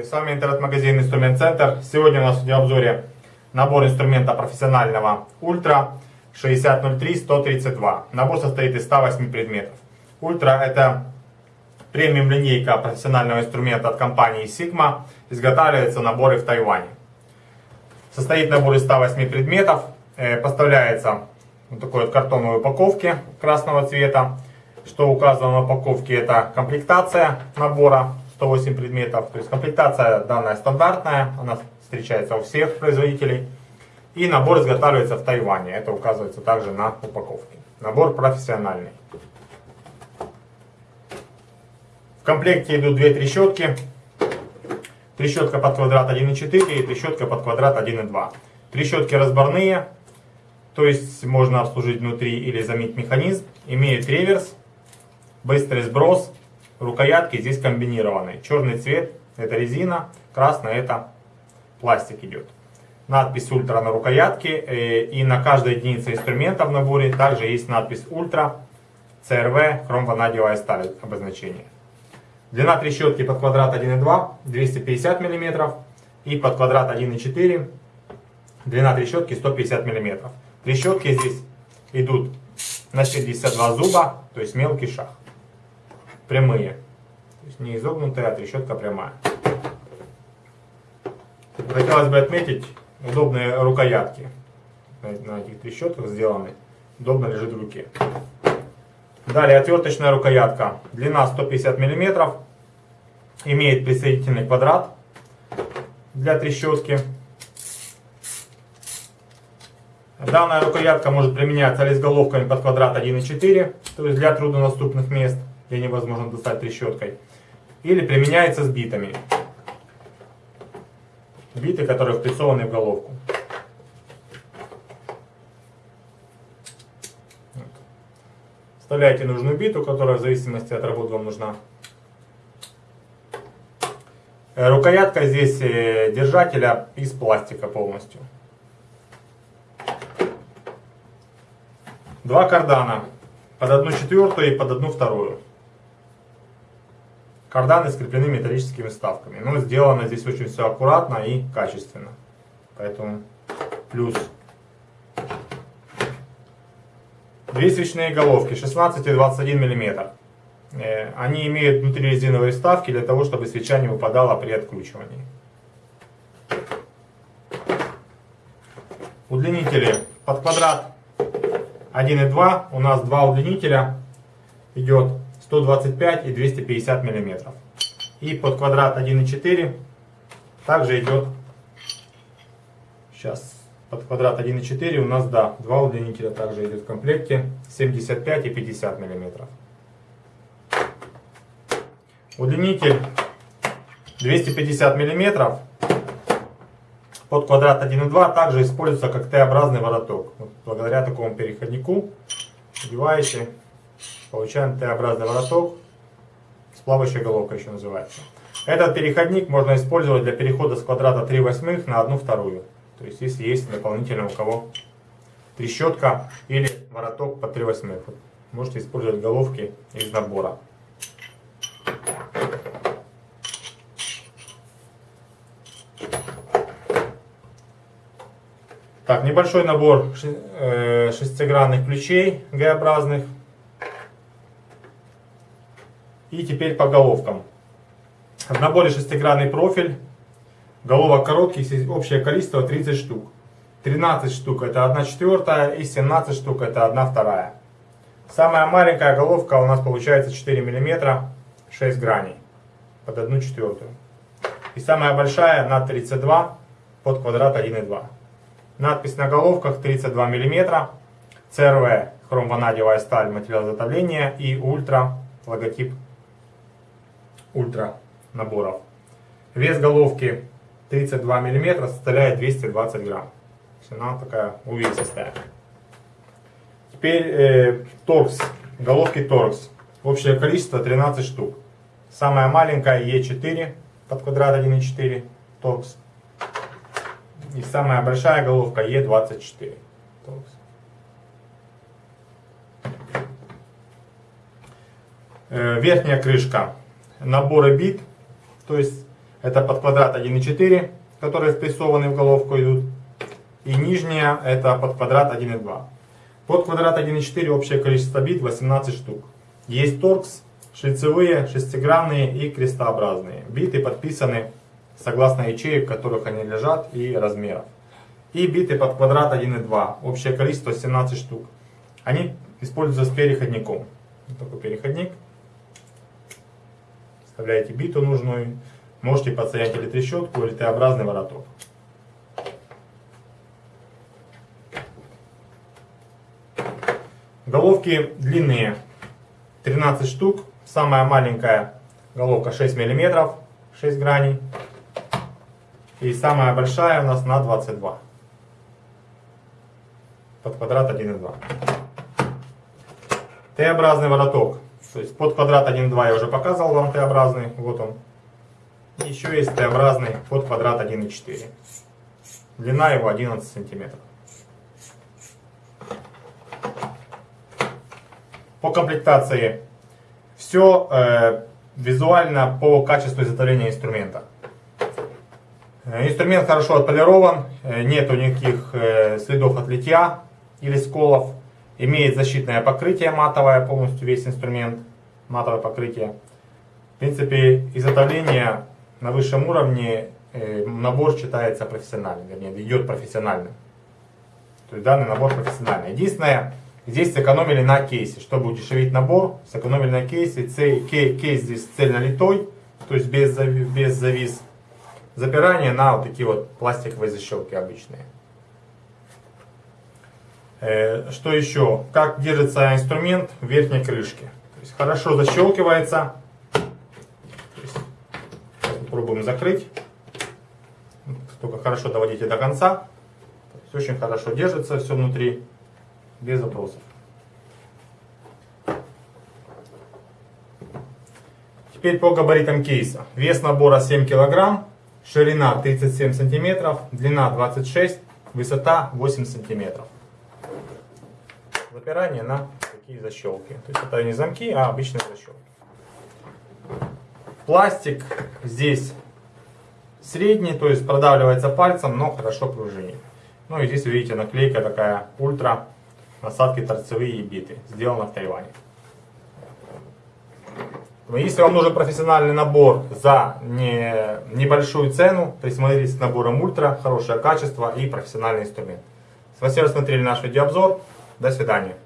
Здравствуйте, с вами интернет-магазин Инструмент Центр. Сегодня у нас в обзоре набор инструмента профессионального Ультра 6003-132. Набор состоит из 108 предметов. Ультра это премиум линейка профессионального инструмента от компании Sigma. Изготавливаются наборы в Тайване. Состоит набор из 108 предметов. Э, поставляется вот такой вот картонной упаковке красного цвета. Что указано на упаковке, это комплектация набора 108 предметов. То есть комплектация данная стандартная, она встречается у всех производителей. И набор изготавливается в Тайване. Это указывается также на упаковке. Набор профессиональный. В комплекте идут две трещотки. Трещотка под квадрат 1,4 и трещотка под квадрат 1,2. Трещотки разборные, то есть можно обслужить внутри или заменить механизм. Имеет реверс, быстрый сброс, рукоятки здесь комбинированные. Черный цвет это резина, красный это пластик идет. Надпись ультра на рукоятке э, и на каждой единице инструмента в наборе также есть надпись ультра CRV хромванадиевая сталь обозначение. Длина трещотки под квадрат 1,2 250 мм и под квадрат 1,4 длина трещотки 150 мм. Трещотки здесь идут на 62 зуба, то есть мелкий шаг прямые. То есть не изогнутая, а трещотка прямая. Хотелось бы отметить удобные рукоятки. На этих трещотках сделаны. Удобно лежит в руке. Далее отверточная рукоятка. Длина 150 мм. Имеет присоединительный квадрат для трещотки. Данная рукоятка может применяться или с головками под квадрат 1,4, то есть для труднодоступных мест где невозможно достать трещоткой. Или применяется с битами. Биты, которые впрессованы в головку. Вставляете нужную биту, которая в зависимости от работы вам нужна. Э, рукоятка здесь э, держателя из пластика полностью. Два кардана. Под одну четвертую и под одну вторую. Карданы скреплены металлическими вставками. Но сделано здесь очень все аккуратно и качественно. Поэтому плюс. Две свечные головки 16 и 21 мм. Э, они имеют внутри резиновые вставки для того, чтобы свеча не выпадала при откручивании. Удлинители под квадрат 1,2 у нас два удлинителя идет 125 и 250 миллиметров. И под квадрат 1,4 также идет, сейчас, под квадрат 1,4 у нас, да, два удлинителя также идет в комплекте, 75 и 50 миллиметров. Удлинитель 250 миллиметров под квадрат 1,2 также используется как Т-образный вороток. Вот благодаря такому переходнику одеваете Получаем Т-образный вороток с плавающей головкой еще называется. Этот переходник можно использовать для перехода с квадрата 3 восьмых на 1 вторую. То есть если есть дополнительно у кого трещотка или вороток по 3 восьмых. Можете использовать головки из набора. Так, небольшой набор э, шестигранных ключей Г-образных. И теперь по головкам. В наборе шестигранный профиль. Головок коротких, общее количество 30 штук. 13 штук это 1 четвертая и 17 штук это 1 вторая. Самая маленькая головка у нас получается 4 мм, 6 граней под 1 четвертую. И самая большая на 32 под квадрат 1,2. Надпись на головках 32 мм, CRV, хромванадевая сталь, материал изготовления и ультра логотип ультра наборов. Вес головки 32 мм составляет 220 грамм. Она такая увесистая. Теперь э, торкс, головки торкс. Общее количество 13 штук. Самая маленькая Е4 под квадрат 1,4 торкс. И самая большая головка Е24 торкс. Э, верхняя крышка наборы бит, то есть Это под квадрат 1,4, которые спрессованы в головку идут. И нижняя это под квадрат 1,2. Под квадрат 1,4 общее количество бит 18 штук. Есть торкс, шлицевые, шестигранные и крестообразные. Биты подписаны согласно ячеек, в которых они лежат и размеров. И биты под квадрат 1,2. Общее количество 17 штук. Они используются с переходником. Вот такой переходник. Вставляете биту нужную. Можете подсоединять или трещотку, или Т-образный вороток. Головки длинные 13 штук. Самая маленькая головка 6 мм, 6 граней. И самая большая у нас на 22. Под квадрат 1,2. Т-образный вороток. То есть под квадрат 1,2 я уже показывал вам Т-образный. Вот он. Еще есть Т-образный под квадрат 1,4. Длина его 11 сантиметров. По комплектации все э, визуально по качеству изготовления инструмента. Э, инструмент хорошо отполирован, э, нету никаких э, следов от литья или сколов. Имеет защитное покрытие матовое, полностью весь инструмент, матовое покрытие. В принципе, изготовление на высшем уровне, набор считается профессиональным, вернее, идет профессиональным. То есть данный набор профессиональный. Единственное, Здесь сэкономили на кейсе. Чтобы удешевить набор, сэкономили на кейсе. Кейс здесь цельно литой, то есть без, без завис. Запирание на вот такие вот пластиковые защелки обычные. Э, что еще? Как держится инструмент в верхней крышке. Хорошо защелкивается. Попробуем закрыть. Только хорошо доводите до конца. очень хорошо держится все внутри без вопросов. Теперь по габаритам кейса. Вес набора 7 кг, ширина 37 см, длина 26 высота 8 см. Запирание на такие защелки. То есть это не замки, а обычные защелки. Пластик здесь средний, то есть продавливается пальцем, но хорошо пружинит. Ну и здесь видите наклейка такая ультра насадки торцевые и биты. Сделано в Тайване. Если вам нужен профессиональный набор за не, небольшую цену, присмотритесь к наборам ультра, хорошее качество и профессиональный инструмент. Спасибо, что смотрели наш видеообзор. До свидания.